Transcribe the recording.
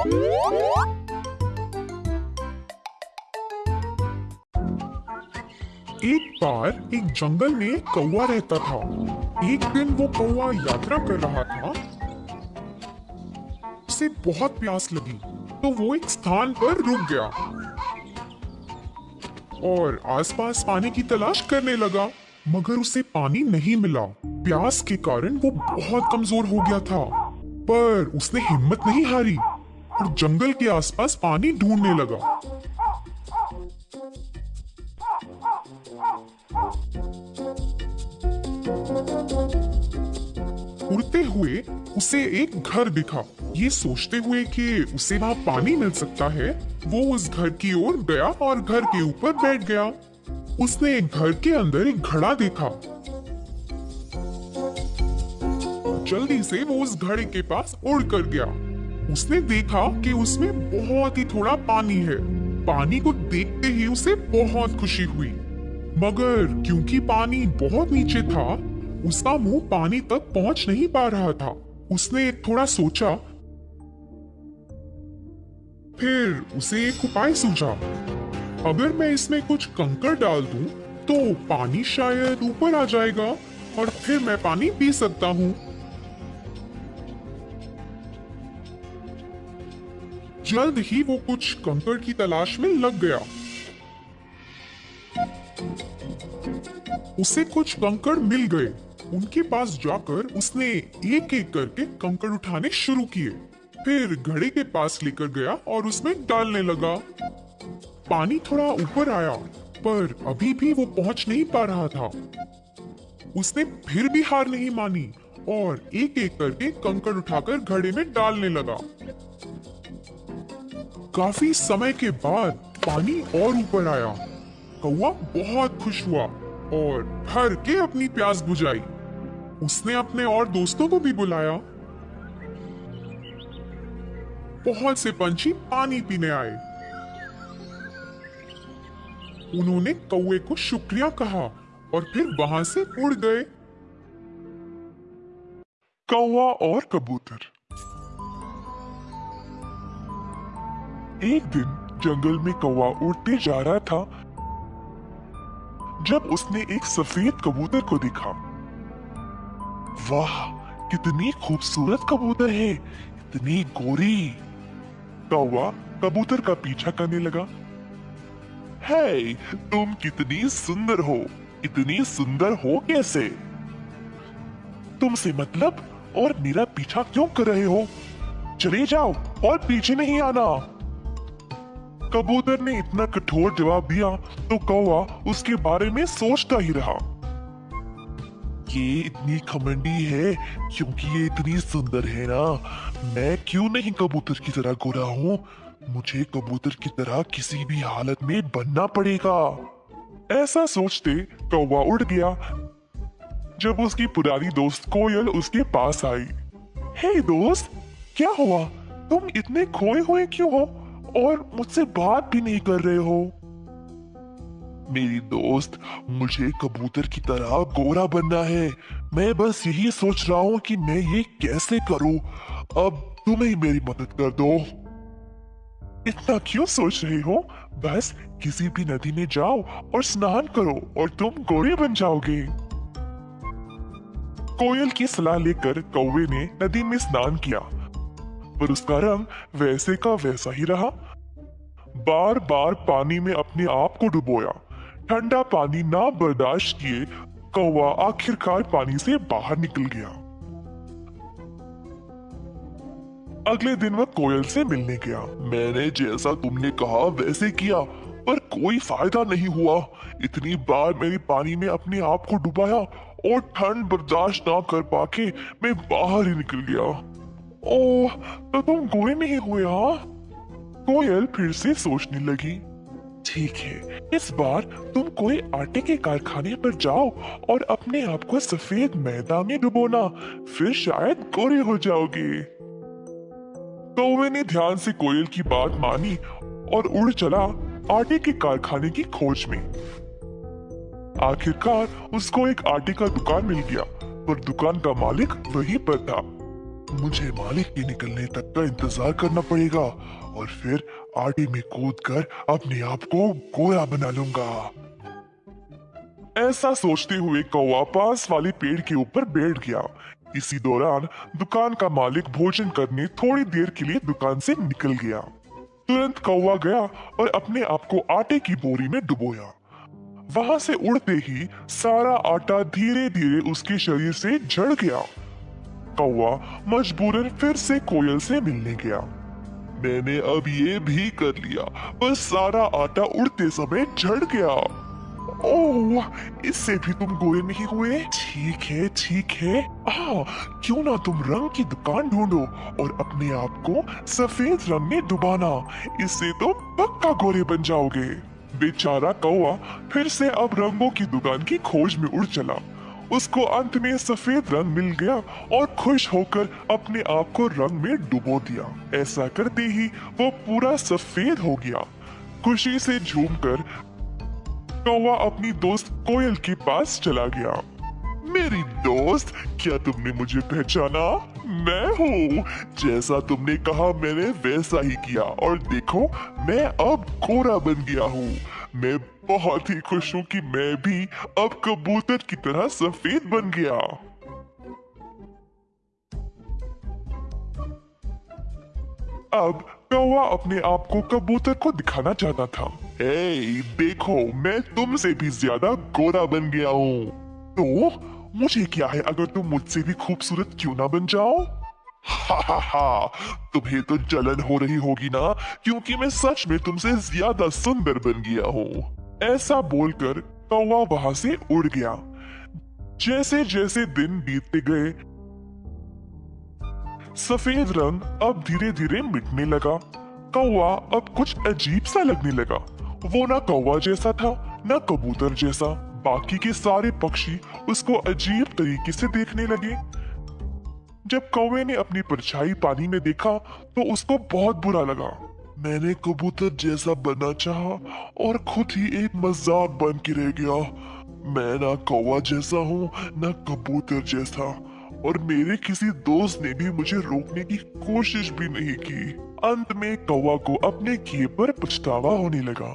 एक बार एक जंगल में एक कौवा रहता था। एक दिन वो कौआ यात्रा कर रहा था। उसे बहुत प्यास लगी तो वो एक स्थान पर रुक गया और आसपास पानी की तलाश करने लगा, मगर उसे पानी नहीं मिला। प्यास के कारण वो बहुत कमज़ोर हो गया था, पर उसने हिम्मत नहीं हारी। और जंगल के आसपास पानी ढूँढने लगा। उड़ते हुए उसे एक घर दिखा। ये सोचते हुए कि उसे वहाँ पानी मिल सकता है, वो उस घर की ओर गया और घर के ऊपर बैठ गया। उसने एक घर के अंदर एक घड़ा देखा। जल्दी से वो उस घड़े के पास उड़ कर गया। उसने देखा कि उसमें बहुत ही थोड़ा पानी है। पानी को देखते ही उसे बहुत खुशी हुई। मगर क्योंकि पानी बहुत नीचे था उसका मुँह पानी तक पहुँच नहीं पा रहा था। उसने थोड़ा सोचा। फिर उसे एक उपाय सूझा। अगर मैं इसमें कुछ कंकड़ डाल दूँ, तो पानी शायद ऊपर आ जाएगा और फिर मैं पानी पी सकता हूँ। जल्द ही वो कुछ कंकड़ की तलाश में लग गया। उसे कुछ कंकड़ मिल गए। उनके पास जाकर उसने एक एक करके कंकड़ उठाने शुरू किए। फिर घड़े के पास लेकर गया और उसमें डालने लगा। पानी थोड़ा ऊपर आया, पर अभी भी वो पहुँच नहीं पा रहा था। उसने फिर भी हार नहीं मानी और एक एक करके कंकड़ उठाकर घड़े में डालने लगा। काफ़ी समय के बाद पानी और ऊपर आया। कौआ बहुत खुश हुआ और भर के अपनी प्यास बुझाई। उसने अपने और दोस्तों को भी बुलाया। बहुत से पंछी पानी पीने आए। उन्होंने कौए को शुक्रिया कहा और फिर वहाँ से उड़ गए। कौआ और कबूतर। एक दिन जंगल में कौवा उड़ते जा रहा था, जब उसने एक सफ़ेद कबूतर को देखा। वाह, कितनी खूबसूरत कबूतर है, इतनी गोरी। कौवा कबूतर का पीछा करने लगा। है तुम कितनी सुंदर हो, इतनी सुंदर हो कैसे? तुमसे मतलब और मेरा पीछा क्यों कर रहे हो? चले जाओ और पीछे नहीं आना। कबूतर ने इतना कठोर जवाब दिया तो कौवा उसके बारे में सोचता ही रहा। ये इतनी खमंडी है, क्योंकि ये इतनी सुंदर है ना। मैं क्यों नहीं कबूतर की तरह गोरा हूँ? मुझे कबूतर की तरह किसी भी हालत में बनना पड़ेगा। ऐसा सोचते कौवा उड़ गया। जब उसकी पुरानी दोस्त कोयल उसके पास आई, हे hey दोस्त, क्या हुआ? तुम इतने खोए हुए क्यों हो? और मुझसे बात भी नहीं कर रहे हो। मेरी दोस्त, मुझे कबूतर की तरह गोरा बनना है। मैं बस यही सोच रहा हूँ कि मैं ये कैसे करूँ। अब तुम ही मेरी मदद कर दो। इतना क्यों सोच रहे हो? बस किसी भी नदी में जाओ और स्नान करो और तुम गोरे बन जाओगे। कोयल की सलाह लेकर कौवे ने नदी में स्नान किया। पर उसका रंग वैसे का वैसा ही रहा। बार बार पानी में अपने आप को डुबोया। ठंडा पानी ना बर्दाश्त किए, कौवा आखिरकार पानी से बाहर निकल गया। अगले दिन वह कोयल से मिलने गया। मैंने जैसा तुमने कहा वैसे किया, पर कोई फ़ायदा नहीं हुआ। इतनी बार मेरी पानी में अपने आप को डुबाया और ठंड बर्दाश्त ना कर पाके मैं बाहर ही निकल गया। ओह तो तुम गोरे नहीं हुए हाँ? कोयल फिर से सोचने लगी। ठीक है, इस बार तुम कोई आटे के कारखाने पर जाओ और अपने आप को सफ़ेद मैदा में डुबोना, फिर शायद गोरे हो जाओगे। कौवे ने ध्यान से कोयल की बात मानी और उड़ चला आटे के कारखाने की खोज में। आखिरकार उसको एक आटे का दुकान मिल गया, पर दुकान का मालिक वहीं पर था। मुझे मालिक के निकलने तक का इंतज़ार करना पड़ेगा। और फिर आटे में कूद कर अपने आप को गोया बना लूँगा। ऐसा सोचते हुए कौवा पास वाले पेड़ के ऊपर बैठ गया। इसी दौरान दुकान का मालिक भोजन करने थोड़ी देर के लिए दुकान से निकल गया। तुरंत कौवा गया और अपने आप को आटे की बोरी में डुबोया। वहाँ से उड़ते ही सारा आटा धीरे धीरे उसके शरीर से झड़ गया। कौवा मजबूरन फिर से कोयल से मिलने गया। मैंने अब ये भी कर लिया। बस सारा आटा उड़ते समय झड़ गया। ओह इससे भी तुम गोरे नहीं हुए? ठीक है ठीक है। आ, क्यों ना तुम रंग की दुकान ढूंढो और अपने आप को सफ़ेद रंग में डुबाना। इससे तो पक्का गोरे बन जाओगे। बेचारा कौआ फिर से अब रंगों की दुकान की खोज में उड़ चला। उसको अंत में सफ़ेद रंग मिल गया और खुश होकर अपने आप को रंग में डुबो दिया। ऐसा करते ही वो पूरा सफ़ेद हो गया। खुशी से झूमकर कौवा अपनी दोस्त कोयल के पास चला गया। मेरी दोस्त, क्या तुमने मुझे पहचाना? मैं हूँ। जैसा तुमने कहा, मैंने वैसा ही किया। और देखो, मैं अब गोरा बन गया हूँ। मैं बहुत ही खुश हूँ कि मैं भी अब कबूतर की तरह सफ़ेद बन गया। अब कौवा अपने आप को कबूतर को दिखाना चाहता था। ए, देखो मैं तुमसे भी ज़्यादा गोरा बन गया हूँ। तो मुझे क्या है अगर तुम मुझसे भी खूबसूरत क्यों ना बन जाओ? हा हा हा तुम्हें तो जलन हो रही होगी ना क्योंकि मैं सच में तुमसे ज़्यादा सुंदर बन गया हूँ। ऐसा बोलकर कौवा वहाँ से उड़ गया। जैसे जैसे दिन बीतते गए, सफ़ेद रंग अब धीरे धीरे मिटने लगा। कौवा अब कुछ अजीब सा लगने लगा। वो ना कौवा जैसा था, न कबूतर जैसा। बाकी के सारे पक्षी उसको अजीब तरीके से देखने लगे। जब कौवे ने अपनी परछाई पानी में देखा तो उसको बहुत बुरा लगा। मैंने कबूतर जैसा बनना चाहा और खुद ही एक मज़ाक बन के रह गया। मैं ना कौवा जैसा हूँ, ना कबूतर जैसा। और मेरे किसी दोस्त ने भी मुझे रोकने की कोशिश भी नहीं की। अंत में कौवा को अपने किए पर पछतावा होने लगा।